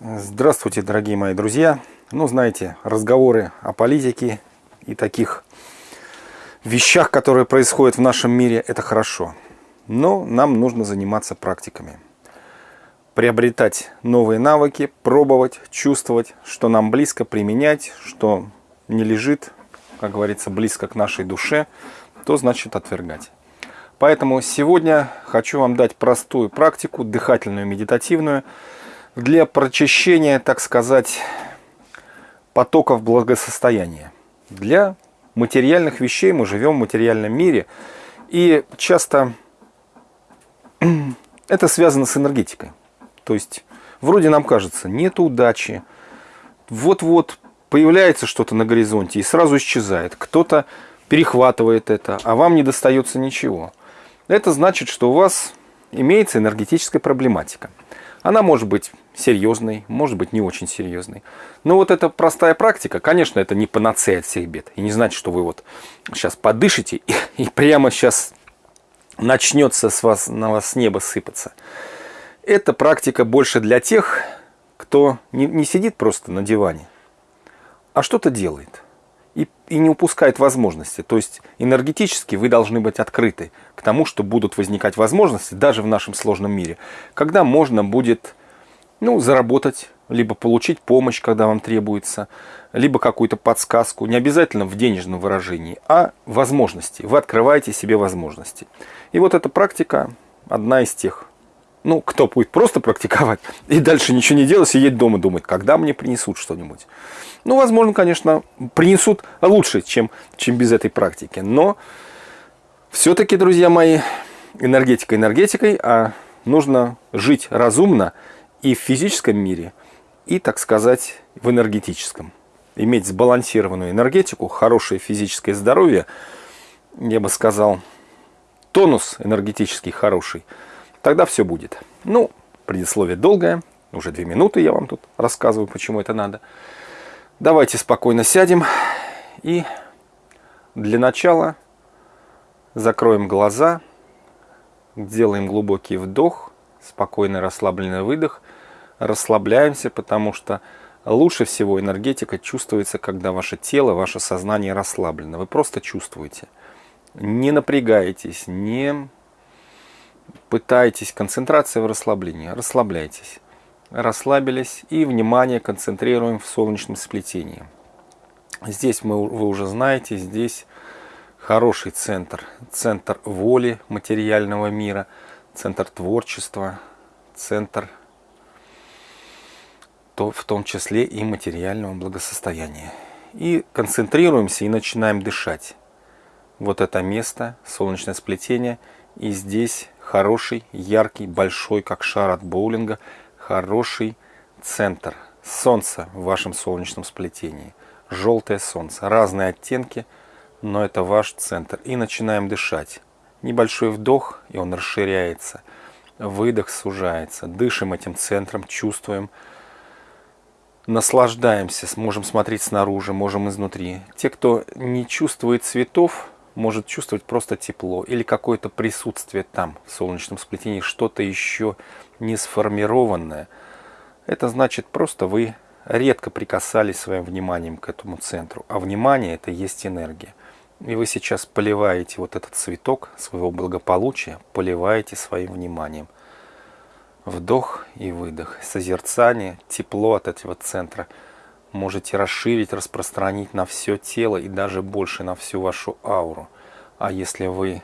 Здравствуйте, дорогие мои друзья. Ну, знаете, разговоры о политике и таких вещах, которые происходят в нашем мире, это хорошо. Но нам нужно заниматься практиками. Приобретать новые навыки, пробовать, чувствовать, что нам близко применять, что не лежит, как говорится, близко к нашей душе, то значит отвергать. Поэтому сегодня хочу вам дать простую практику, дыхательную, медитативную, для прочищения, так сказать, потоков благосостояния. Для материальных вещей мы живем в материальном мире, и часто это связано с энергетикой. То есть, вроде нам кажется, нет удачи, вот-вот появляется что-то на горизонте и сразу исчезает. Кто-то перехватывает это, а вам не достается ничего. Это значит, что у вас имеется энергетическая проблематика. Она может быть серьезной, может быть не очень серьезной. Но вот эта простая практика, конечно, это не панацея от всех бед. И не значит, что вы вот сейчас подышите и, и прямо сейчас начнется с вас, на вас с неба сыпаться. Эта практика больше для тех, кто не, не сидит просто на диване, а что-то делает и, и не упускает возможности. То есть энергетически вы должны быть открыты к тому, что будут возникать возможности даже в нашем сложном мире, когда можно будет ну, заработать, либо получить помощь, когда вам требуется, либо какую-то подсказку, не обязательно в денежном выражении, а возможности. Вы открываете себе возможности. И вот эта практика одна из тех. Ну, кто будет просто практиковать и дальше ничего не делать, сидеть дома думать, когда мне принесут что-нибудь. Ну, возможно, конечно, принесут лучше, чем, чем без этой практики. Но все-таки, друзья мои, энергетика энергетикой, а нужно жить разумно и в физическом мире, и, так сказать, в энергетическом. Иметь сбалансированную энергетику, хорошее физическое здоровье, я бы сказал, тонус энергетический хороший, тогда все будет. Ну, предисловие долгое, уже две минуты я вам тут рассказываю, почему это надо. Давайте спокойно сядем и для начала закроем глаза, делаем глубокий вдох, спокойный расслабленный выдох, расслабляемся, потому что лучше всего энергетика чувствуется, когда ваше тело, ваше сознание расслаблено. Вы просто чувствуете. Не напрягаетесь, не пытаетесь. Концентрация в расслаблении. Расслабляйтесь расслабились и внимание концентрируем в солнечном сплетении. Здесь мы, вы уже знаете, здесь хороший центр. Центр воли материального мира, центр творчества, центр то, в том числе и материального благосостояния. И концентрируемся и начинаем дышать. Вот это место, солнечное сплетение. И здесь хороший, яркий, большой, как шар от боулинга, хороший центр. Солнце в вашем солнечном сплетении. Желтое солнце. Разные оттенки, но это ваш центр. И начинаем дышать. Небольшой вдох, и он расширяется. Выдох сужается. Дышим этим центром, чувствуем. Наслаждаемся, можем смотреть снаружи, можем изнутри. Те, кто не чувствует цветов, может чувствовать просто тепло или какое-то присутствие там, в солнечном сплетении, что-то еще не сформированное. Это значит просто вы редко прикасались своим вниманием к этому центру. А внимание это есть энергия. И вы сейчас поливаете вот этот цветок своего благополучия, поливаете своим вниманием. Вдох и выдох, созерцание, тепло от этого центра – можете расширить, распространить на все тело и даже больше на всю вашу ауру. А если вы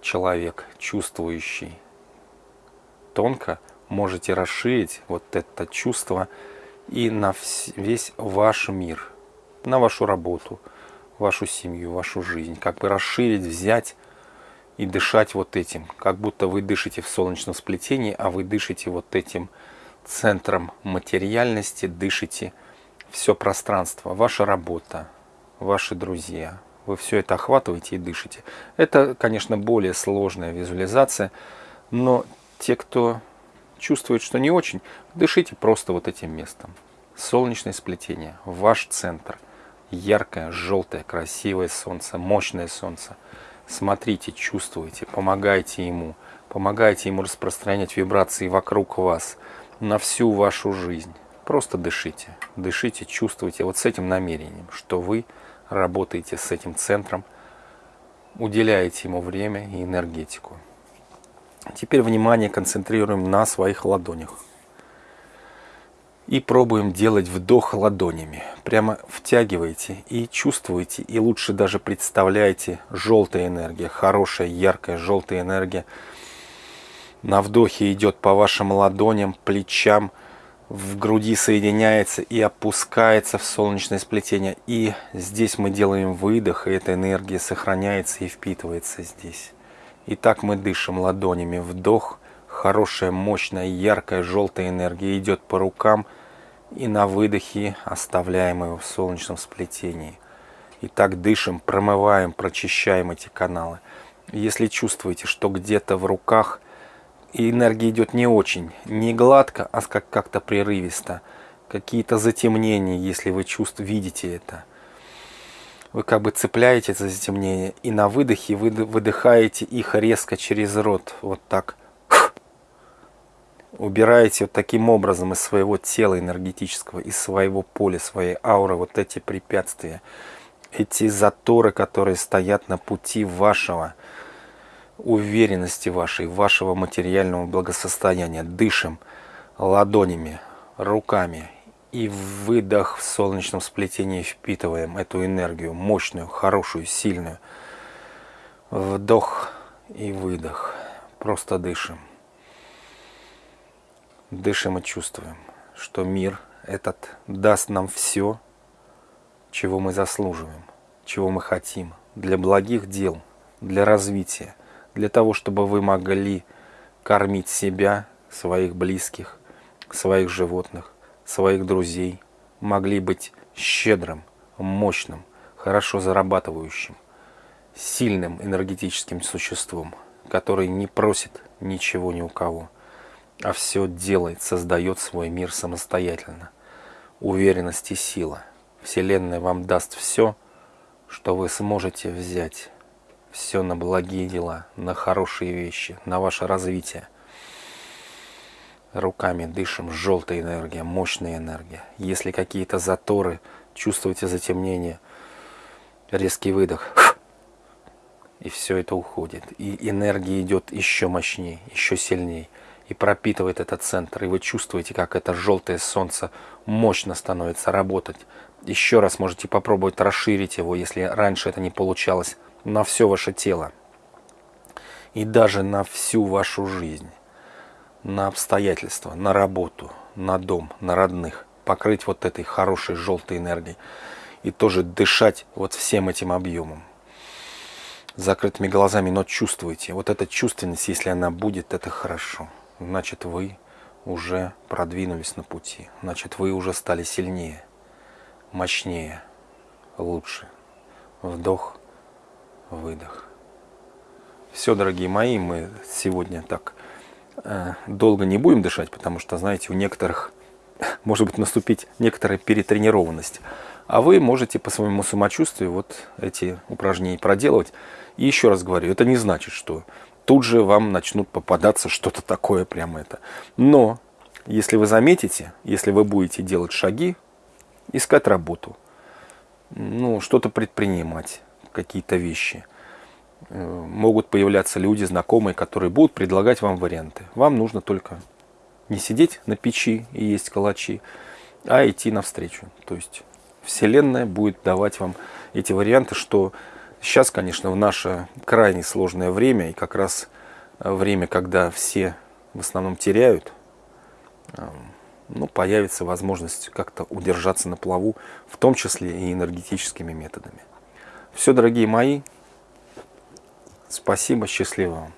человек, чувствующий тонко, можете расширить вот это чувство и на весь ваш мир, на вашу работу, вашу семью, вашу жизнь. Как бы расширить, взять и дышать вот этим. Как будто вы дышите в солнечном сплетении, а вы дышите вот этим центром материальности, дышите все пространство, ваша работа, ваши друзья. Вы все это охватываете и дышите. Это, конечно, более сложная визуализация, но те, кто чувствует, что не очень, дышите просто вот этим местом. Солнечное сплетение, ваш центр. Яркое, желтое, красивое солнце, мощное солнце. Смотрите, чувствуйте, помогайте ему. Помогайте ему распространять вибрации вокруг вас, на всю вашу жизнь Просто дышите, дышите, чувствуйте вот с этим намерением, что вы работаете с этим центром, уделяете ему время и энергетику. Теперь внимание концентрируем на своих ладонях. И пробуем делать вдох ладонями. Прямо втягивайте и чувствуете, и лучше даже представляете желтая энергия, хорошая, яркая желтая энергия. На вдохе идет по вашим ладоням, плечам, в груди соединяется и опускается в солнечное сплетение. И здесь мы делаем выдох, и эта энергия сохраняется и впитывается здесь. И так мы дышим ладонями. Вдох, хорошая, мощная, яркая, желтая энергия идет по рукам. И на выдохе оставляем ее в солнечном сплетении. И так дышим, промываем, прочищаем эти каналы. Если чувствуете, что где-то в руках энергия идет не очень, не гладко, а как- как-то прерывисто, какие-то затемнения, если вы чувств, видите это – вы как бы цепляете это затемнение, и на выдохе вы выдыхаете их резко через рот, вот так. Убираете вот таким образом из своего тела энергетического, из своего поля, своей ауры вот эти препятствия, эти заторы, которые стоят на пути вашего уверенности вашей, вашего материального благосостояния. Дышим ладонями, руками и выдох в солнечном сплетении впитываем эту энергию, мощную, хорошую, сильную. Вдох и выдох. Просто дышим. Дышим и чувствуем, что мир этот даст нам все, чего мы заслуживаем, чего мы хотим, для благих дел, для развития, для того, чтобы вы могли кормить себя, своих близких, своих животных, своих друзей, могли быть щедрым, мощным, хорошо зарабатывающим, сильным энергетическим существом, который не просит ничего ни у кого, а все делает, создает свой мир самостоятельно. Уверенность и сила. Вселенная вам даст все, что вы сможете взять. Все на благие дела, на хорошие вещи, на ваше развитие руками дышим, желтая энергия, мощная энергия. Если какие-то заторы, чувствуете затемнение, резкий выдох, и все это уходит. И энергия идет еще мощнее, еще сильнее, и пропитывает этот центр. И вы чувствуете, как это желтое солнце мощно становится работать. Еще раз можете попробовать расширить его, если раньше это не получалось, на все ваше тело. И даже на всю вашу жизнь на обстоятельства, на работу, на дом, на родных, покрыть вот этой хорошей желтой энергией и тоже дышать вот всем этим объемом. Закрытыми глазами, но чувствуете. Вот эта чувственность, если она будет, это хорошо. Значит, вы уже продвинулись на пути. Значит, вы уже стали сильнее, мощнее, лучше. Вдох, выдох. Все, дорогие мои, мы сегодня так Э, долго не будем дышать, потому что, знаете, у некоторых может быть наступить некоторая перетренированность. А вы можете по своему самочувствию вот эти упражнения проделывать. И еще раз говорю, это не значит, что тут же вам начнут попадаться что-то такое прямо это. Но если вы заметите, если вы будете делать шаги, искать работу, ну, что-то предпринимать, какие-то вещи – Э, могут появляться люди, знакомые, которые будут предлагать вам варианты. Вам нужно только не сидеть на печи и есть калачи, а идти навстречу. То есть Вселенная будет давать вам эти варианты, что сейчас, конечно, в наше крайне сложное время, и как раз время, когда все в основном теряют, э, ну, появится возможность как-то удержаться на плаву, в том числе и энергетическими методами. Все, дорогие мои, Спасибо, счастливо вам.